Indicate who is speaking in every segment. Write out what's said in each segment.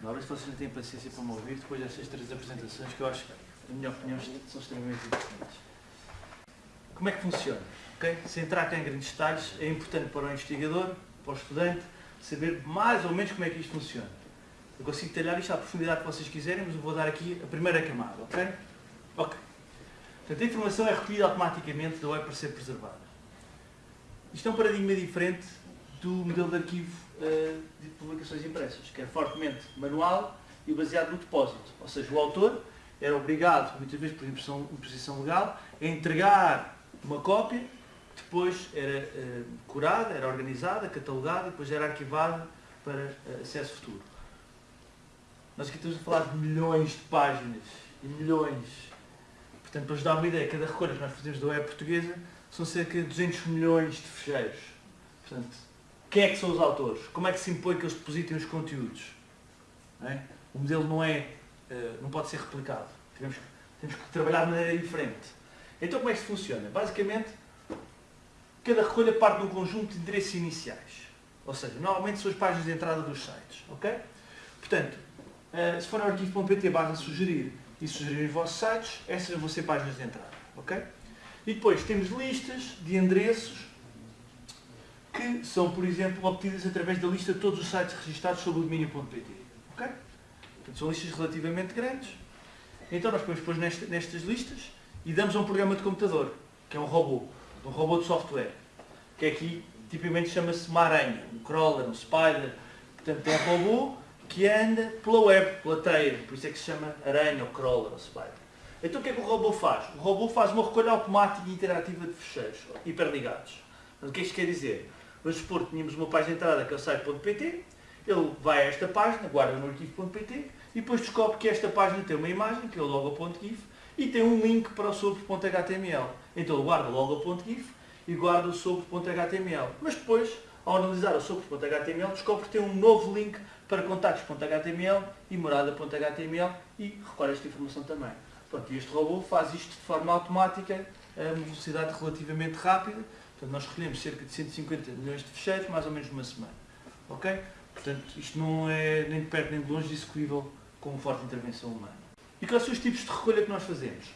Speaker 1: Agora se vocês não têm paciência para me ouvir, depois destas três apresentações que eu acho que, na minha opinião, são extremamente importantes. Como é que funciona? Okay? Se entrar em grandes detalhes, é importante para o investigador, para o estudante, saber mais ou menos como é que isto funciona. Eu consigo detalhar isto à profundidade que vocês quiserem, mas eu vou dar aqui a primeira camada, ok? Ok. Portanto, a informação é recolhida automaticamente da web para ser preservada. Isto é um paradigma diferente do modelo de arquivo uh, de publicações impressas, que é fortemente manual e baseado no depósito. Ou seja, o autor era obrigado, muitas vezes por imposição, legal, a entregar uma cópia, depois era uh, curada, era organizada, catalogada, depois era arquivada para uh, acesso futuro. Nós aqui estamos a falar de milhões de páginas e milhões. Portanto, para vos dar uma ideia, cada recolha que nós fazemos da web portuguesa são cerca de 200 milhões de fecheiros. Portanto, quem é que são os autores? Como é que se impõe que eles depositem os conteúdos? É? O modelo não, é, eh, não pode ser replicado. Temos, temos que trabalhar de maneira diferente. Então como é que isso funciona? Basicamente, cada recolha parte de um conjunto de endereços iniciais. Ou seja, normalmente são as páginas de entrada dos sites. ok? Portanto, eh, se for no arquivo.pt basta sugerir e sugerir os vossos sites, essas vão ser páginas de entrada. ok? E depois temos listas de endereços que são, por exemplo, obtidas através da lista de todos os sites registrados sobre o domínio.pt. ok? Portanto, são listas relativamente grandes. Então nós podemos pôr nestas, listas e damos a um programa de computador, que é um robô, um robô de software, que aqui tipicamente chama-se uma aranha, um crawler, um spider. Portanto, é um robô que anda pela web, pela teia, por isso é que se chama aranha, ou crawler, ou spider. Então o que é que o robô faz? O robô faz uma recolha automática e interativa de fecheiros, hiperligados. O que é que isto quer dizer? Vamos supor que tínhamos uma página de entrada que é o site.pt, ele vai a esta página, guarda no arquivo.pt e depois descobre que esta página tem uma imagem, que é o logo.gif, e tem um link para o sobre.html. Então ele guarda o logo.gif e guarda o sobre.html. Mas depois, ao analisar o sobre.html, descobre que tem um novo link para contactos.html e morada.html e recolhe esta informação também. Pronto, e este robô faz isto de forma automática, a velocidade relativamente rápida, Portanto, nós recolhemos cerca de 150 milhões de fecheiros, mais ou menos numa semana. Ok? Portanto, isto não é nem de perto nem de longe execuível com uma forte intervenção humana. E quais são os tipos de recolha que nós fazemos?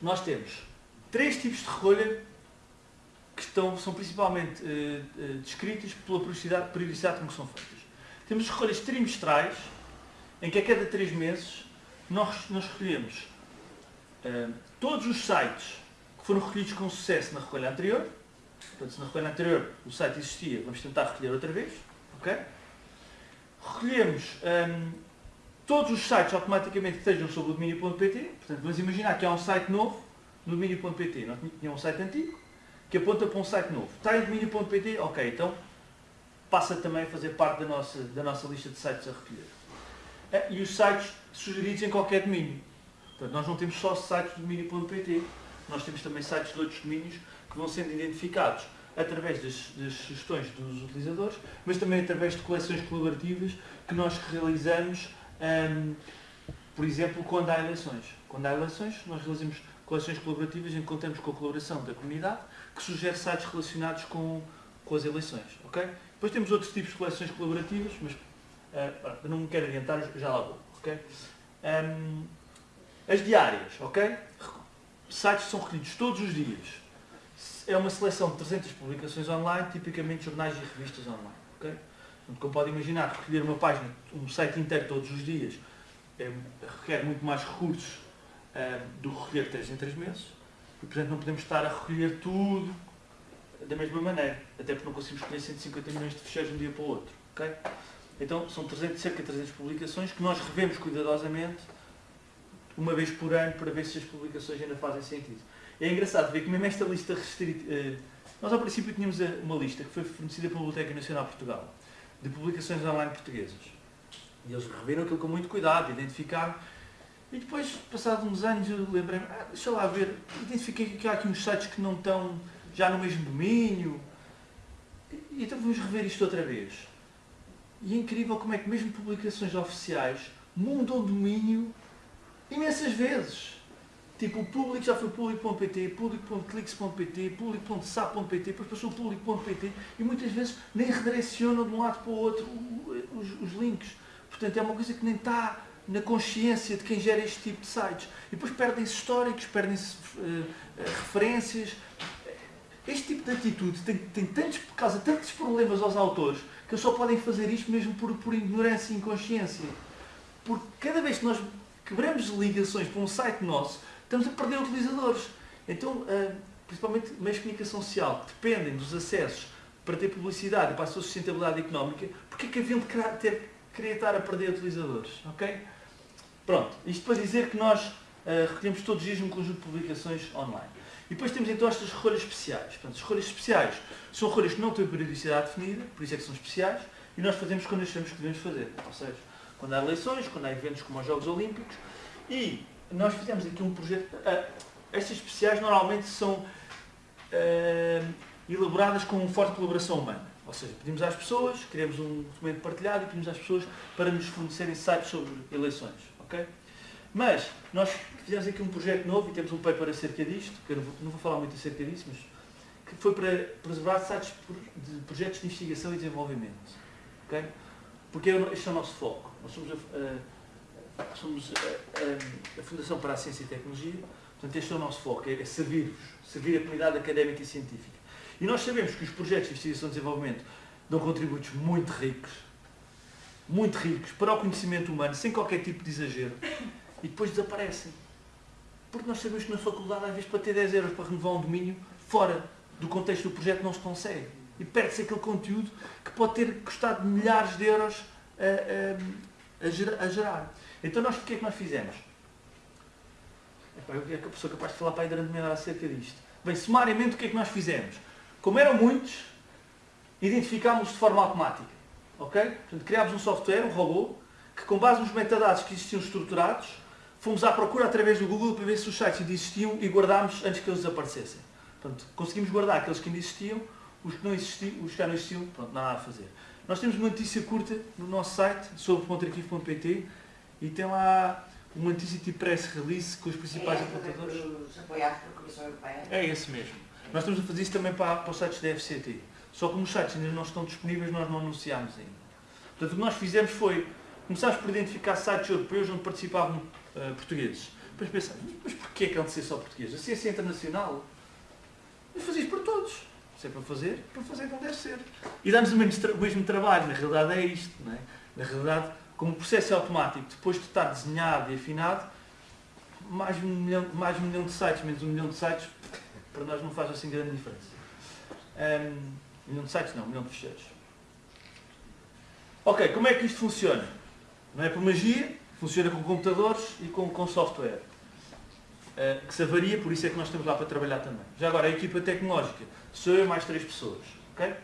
Speaker 1: Nós temos três tipos de recolha que estão, são principalmente uh, uh, descritos pela periodicidade, periodicidade como são feitas. Temos recolhas trimestrais, em que a cada três meses nós, nós recolhemos uh, todos os sites que foram recolhidos com sucesso na recolha anterior, Portanto, se na recolha anterior o site existia, vamos tentar recolher outra vez. ok? Recolhemos hum, todos os sites automaticamente que estejam sobre o domínio.pt. Portanto, vamos imaginar que há um site novo no domínio.pt. Nós tínhamos um site antigo que aponta para um site novo. Está em domínio.pt? Ok, então passa também a fazer parte da nossa, da nossa lista de sites a recolher. Eh, e os sites sugeridos em qualquer domínio. Portanto, nós não temos só sites do domínio.pt, nós temos também sites de outros domínios que vão sendo identificados através das, das, sugestões dos utilizadores, mas também através de coleções colaborativas que nós realizamos, um, por exemplo, quando há eleições. Quando há eleições, nós realizamos coleções colaborativas em que contamos com a colaboração da comunidade, que sugere sites relacionados com, com as eleições. Okay? Depois temos outros tipos de coleções colaborativas, mas uh, não me quero adiantar, já lá vou. Okay? Um, as diárias, ok? Sites são recolhidos todos os dias é uma seleção de 300 publicações online, tipicamente jornais e revistas online. Okay? como pode imaginar, recolher uma página, um site inteiro todos os dias, é, requer muito mais recursos é, do que recolher 3 em 3 meses. E, portanto, não podemos estar a recolher tudo da mesma maneira. Até porque não conseguimos recolher 150 milhões de fecheiros de um dia para o outro. Okay? Então, são 300, cerca de 300 publicações que nós revemos cuidadosamente uma vez por ano para ver se as publicações ainda fazem sentido. É engraçado ver que mesmo esta lista restrita... Eh, nós ao princípio tínhamos uma lista que foi fornecida pela Biblioteca Nacional de Portugal, de publicações online portuguesas. E eles reviram aquilo com muito cuidado, identificaram. E depois, passados uns anos, eu lembrei-me, ah, deixa lá ver, identifiquei que há aqui uns sites que não estão já no mesmo domínio. E então vamos rever isto outra vez. E é incrível como é que mesmo publicações oficiais mudam o domínio imensas vezes. Tipo, o público já foi público.pt, público.clix.pt, público.sap.pt, depois passou público.pt e muitas vezes nem redirecionam de um lado para o outro os, os links. Portanto, é uma coisa que nem está na consciência de quem gera este tipo de sites. E depois perdem-se históricos, perdem-se uh, referências. Este tipo de atitude tem, tem tantos, causa tantos problemas aos autores que eles só podem fazer isto mesmo por, por ignorância e inconsciência. Porque cada vez que nós quebramos ligações para um site nosso, estamos a perder utilizadores. Então, uh, principalmente meios de comunicação social, que dependem dos acessos para ter publicidade e para a sua sustentabilidade económica, porque é que haviam de ter, querer estar a perder utilizadores? ok? Pronto, isto para dizer que nós uh, recolhemos todos os dias um conjunto de publicações online. E depois temos então estas rolhas especiais. Portanto, as rolhas especiais são rolhas que não têm periodicidade definida, por isso é que são especiais, e nós fazemos quando achamos que devemos fazer. Ou seja, quando há eleições, quando há eventos como os Jogos Olímpicos, e nós fizemos aqui um projeto. Uh, estas especiais normalmente são uh, elaboradas com forte colaboração humana. Ou seja, pedimos às pessoas, criamos um documento partilhado e pedimos às pessoas para nos fornecerem sites sobre eleições. Okay? Mas nós fizemos aqui um projeto novo e temos um paper acerca disto, que eu não vou, não vou falar muito acerca disso, mas que foi para preservar sites de projetos de investigação e desenvolvimento. Okay? Porque este é o nosso foco. Nós somos a, a, somos a, a, Fundação para a Ciência e Tecnologia, portanto este é o nosso foco, é, é servir-vos, servir a comunidade académica e científica. E nós sabemos que os projetos de investigação e desenvolvimento dão contributos muito ricos, muito ricos para o conhecimento humano, sem qualquer tipo de exagero, e depois desaparecem. Porque nós sabemos que na faculdade, às vezes, para ter 10 euros para renovar um domínio, fora do contexto do projeto não se consegue. E perde-se aquele conteúdo que pode ter custado milhares de euros a, a, a gerar. Então nós, o que é que nós fizemos? Eu é sou capaz de falar para aí durante meia hora acerca disto. Bem, sumariamente o que é que nós fizemos? Como eram muitos, identificámos de forma automática. Ok? Portanto, criámos um software, um robô, que com base nos metadados que existiam estruturados, fomos à procura através do Google para ver se os sites ainda existiam e guardámos antes que eles desaparecessem. Portanto, conseguimos guardar aqueles que ainda existiam, os que, não existiam, os que já não existiam, pronto, nada a fazer. Nós temos uma notícia curta no nosso site sobre pontarquivo.pt e tem lá uma notícia tipo press release com os principais é, apontadores.
Speaker 2: apoiados pela Comissão Europeia.
Speaker 1: É esse mesmo. Nós estamos a fazer isso também para, para os sites da FCT. Só que como os sites ainda não estão disponíveis, nós não anunciámos ainda. Portanto, o que nós fizemos foi, começámos por identificar sites europeus onde participavam uh, portugueses. Depois pensámos, mas porquê é que há de ser só português? A ciência é internacional. Mas isso para todos. Se é para fazer, para fazer como deve ser. E dá-nos o mesmo, o mesmo trabalho, na realidade é isto. Não é? Na realidade, como o processo é automático, depois de estar desenhado e afinado, mais um milhão, mais um milhão de sites, menos um milhão de sites, para nós não faz assim grande diferença. Um, milhão de sites não, um milhão de fecheiros. Ok, como é que isto funciona? Não é por magia, funciona com computadores e com, com software. Uh, que se avaria, por isso é que nós estamos lá para trabalhar também. Já agora, a equipa tecnológica, sou eu mais três pessoas. ok?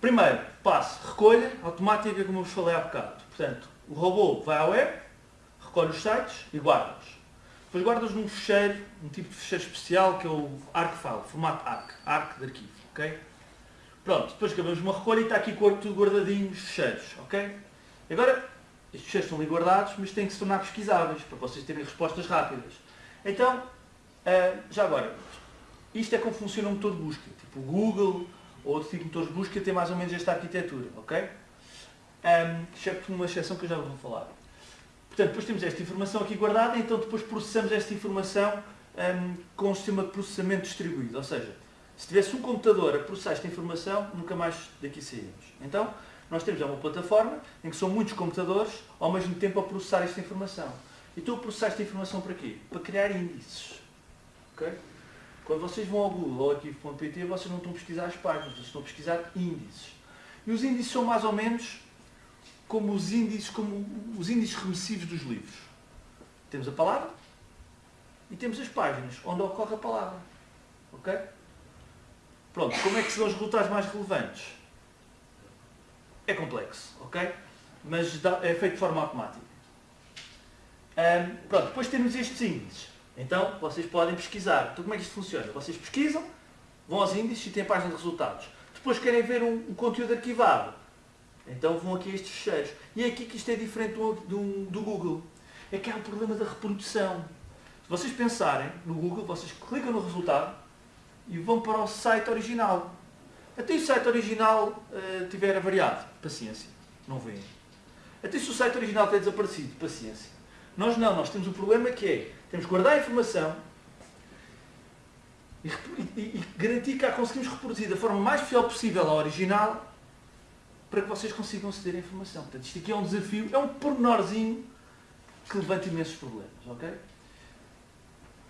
Speaker 1: Primeiro, passo, recolha automática, como eu vos falei há bocado. Portanto, o robô vai à web, recolhe os sites e guarda-os. Depois guardas num fecheiro, um tipo de fecheiro especial que é o ArcFile, formato ARC, ARC de arquivo, ok? Pronto, depois acabamos uma recolha e está aqui tudo guardadinho os fecheiros, ok? Agora, estes fecheiros estão ali guardados, mas têm que se tornar pesquisáveis, para vocês terem respostas rápidas. Então, uh, já agora, isto é como funciona um motor de busca, tipo o Google ou outro tipo de motor de busca tem mais ou menos esta arquitetura, ok? Um, exceto uma exceção que eu já vou falar. Portanto, depois temos esta informação aqui guardada, então depois processamos esta informação um, com um sistema de processamento distribuído. Ou seja, se tivesse um computador a processar esta informação, nunca mais daqui saímos. Então, nós temos uma plataforma em que são muitos computadores ao mesmo tempo a processar esta informação. E estou a processar esta informação para quê? Para criar índices. Okay? Quando vocês vão ao Google ou arquivo.pt, vocês não estão a pesquisar as páginas, vocês estão a pesquisar índices. E os índices são mais ou menos como os índices, como os índices remissivos dos livros. Temos a palavra e temos as páginas onde ocorre a palavra. Ok? Pronto, como é que são os resultados mais relevantes? É complexo, ok? Mas é feito de forma automática. Um, pronto, depois temos estes índices. Então, vocês podem pesquisar. Então, como é que isto funciona? Vocês pesquisam, vão aos índices e têm a página de resultados. Depois querem ver um, um conteúdo arquivado então vão aqui estes fecheiros. E é aqui que isto é diferente do, do, do Google. É que há o problema da reprodução. Se vocês pensarem no Google, vocês clicam no resultado e vão para o site original. Até o site original uh, tiver variado, paciência, não vêem. Até se o site original tem desaparecido, paciência. Nós não, nós temos o problema que é, temos que guardar a informação e, e, e garantir que a conseguimos reproduzir da forma mais fiel possível ao original para que vocês consigam aceder à informação. Portanto, isto aqui é um desafio, é um pormenorzinho que levanta imensos problemas, ok?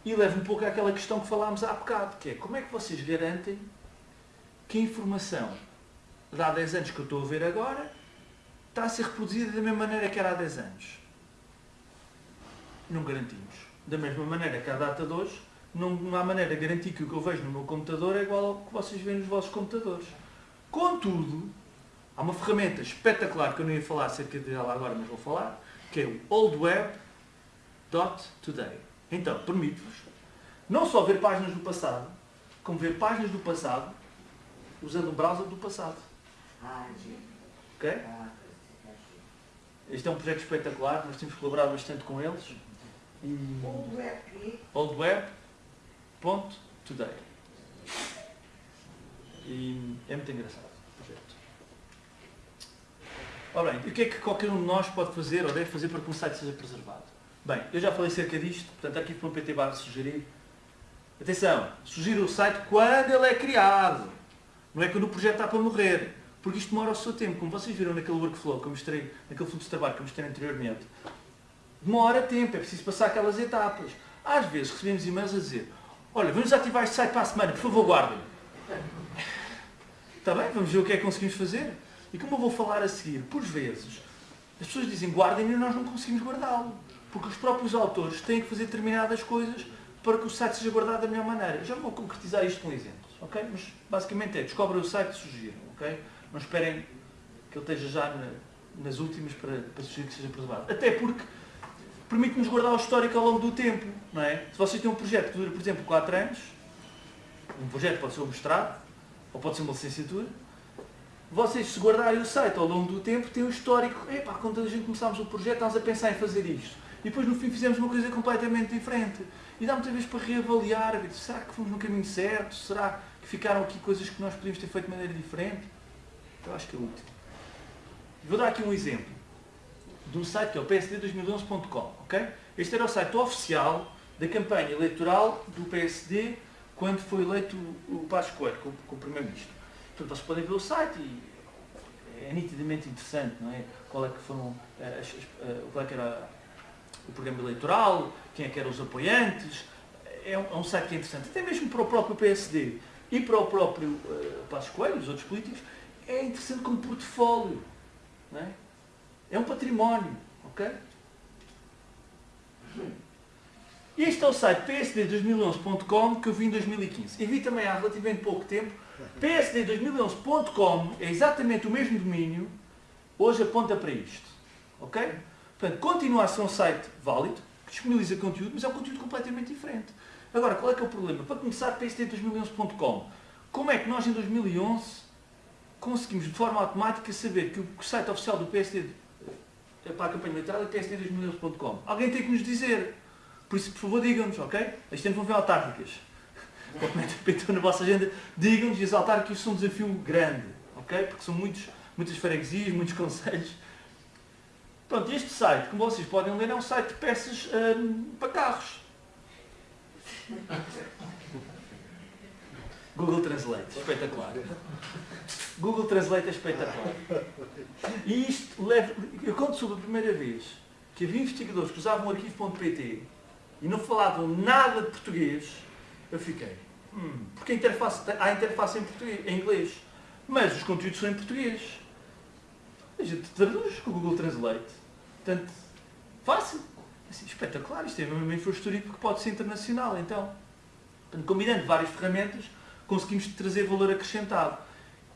Speaker 1: E leva um pouco àquela questão que falámos há bocado, que é como é que vocês garantem que a informação de há 10 anos que eu estou a ver agora está a ser reproduzida da mesma maneira que era há 10 anos. Não garantimos. Da mesma maneira que à data de hoje, não há maneira de garantir que o que eu vejo no meu computador é igual ao que vocês veem nos vossos computadores. Contudo, há uma ferramenta espetacular que eu não ia falar acerca dela agora, mas vou falar, que é o oldweb.today. Então, permite-vos não só ver páginas do passado, como ver páginas do passado usando o browser do passado.
Speaker 2: Ah.
Speaker 1: Ok?
Speaker 2: Ah,
Speaker 1: Este é um projeto espetacular, nós temos colaborado bastante com eles. E oldweb.today. E é muito engraçado o projeto. Ora bem, e o que é que qualquer um de nós pode fazer ou deve fazer para que um site seja preservado? Bem, eu já falei cerca disto, portanto aqui para o PT barra sugerir. Atenção, sugerir o site quando ele é criado. Não é quando o projeto está para morrer. Porque isto demora o seu tempo. Como vocês viram naquele workflow que eu mostrei, naquele fluxo de trabalho que eu mostrei anteriormente, demora tempo, é preciso passar aquelas etapas. Às vezes recebemos e-mails a dizer, olha, vamos ativar este site para a semana, por favor guardem. Está bem, vamos ver o que é que conseguimos fazer. E como eu vou falar a seguir, por vezes, as pessoas dizem guardem e nós não conseguimos guardá-lo. Porque os próprios autores têm que fazer determinadas coisas para que o site seja guardado da melhor maneira. Já vou concretizar isto com exemplos, ok? Mas basicamente é, descobrem o site e sugiram, ok? Não esperem que ele esteja já na- nas últimas para, para sugerir que seja preservado. Até porque permite-nos guardar o histórico ao longo do tempo, não é? Se vocês têm um projeto que dura, por exemplo, 4 anos, um projeto pode ser um mestrado, ou pode ser uma licenciatura, vocês se guardarem o site ao longo do tempo, têm o histórico, epá, quando a gente começámos o projeto, estávamos a pensar em fazer isto. E depois no fim fizemos uma coisa completamente diferente. E dá muitas vezes para reavaliar, será que fomos no caminho certo? Será que ficaram aqui coisas que nós podíamos ter feito de maneira diferente? Eu acho que é útil. Vou dar aqui um exemplo de um site que é o psd2011.com, ok? Este era o site oficial da campanha eleitoral do PSD quando foi eleito o Passos Coelho como, como Primeiro-Ministro. Portanto, vocês podem ver o site e é nitidamente interessante, não é? Qual é que foram, eh, as- as- eh, qual é que era o programa eleitoral, quem é que eram os apoiantes. É um, é um site que é interessante, até mesmo para o próprio PSD e para o próprio eh, Passos Coelho, os outros políticos, é interessante como portfólio. Não é? é um património, ok? Este é o site psd2011.com que eu vi em 2015. E vi também há relativamente pouco tempo. psd2011.com é exatamente o mesmo domínio, hoje aponta para isto. Ok? Portanto, continua a ser um site válido, que disponibiliza conteúdo, mas é um conteúdo completamente diferente. Agora, qual é que é o problema? Para começar, psd2011.com. Como é que nós em 2011 conseguimos de forma automática saber que o site oficial do PSD eh, para a campanha eleitoral é psd2011.com? Alguém tem que nos dizer. Por isso, por favor, digam-nos, ok? Este ano vão ver autárquicas. É pintou na vossa agenda, digam-nos e as autárquicas são um desafio grande, ok? Porque são muitos, muitas freguesias, muitos conselhos. Pronto, este site, como vocês podem ler, é um site de peças hum, para carros. Google Translate, espetacular. Google Translate é espetacular. E isto leva. Eu conto sobre a primeira vez que havia investigadores que usavam o arquivo.pt e não falavam nada de português, eu fiquei. Hum, porque a interface, há interface em, português, em inglês, mas os conteúdos são em português. A gente traduz com o Google Translate. Portanto, fácil. Assim, espetacular, isto é uma infraestrutura que pode ser internacional, então. Portanto, combinando várias ferramentas, conseguimos trazer valor acrescentado.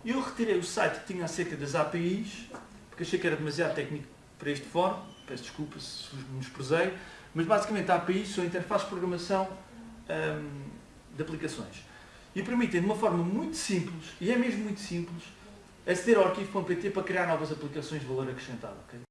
Speaker 1: Eu retirei o site que tinha acerca das APIs, porque achei que era demasiado técnico para este fórum, peço desculpa se vos menosprezei, mas basicamente a APIs são interfaces de programação hum, de aplicações. E permitem de uma forma muito simples, e é mesmo muito simples, aceder ao arquivo.pt para criar novas aplicações de valor acrescentado. ok?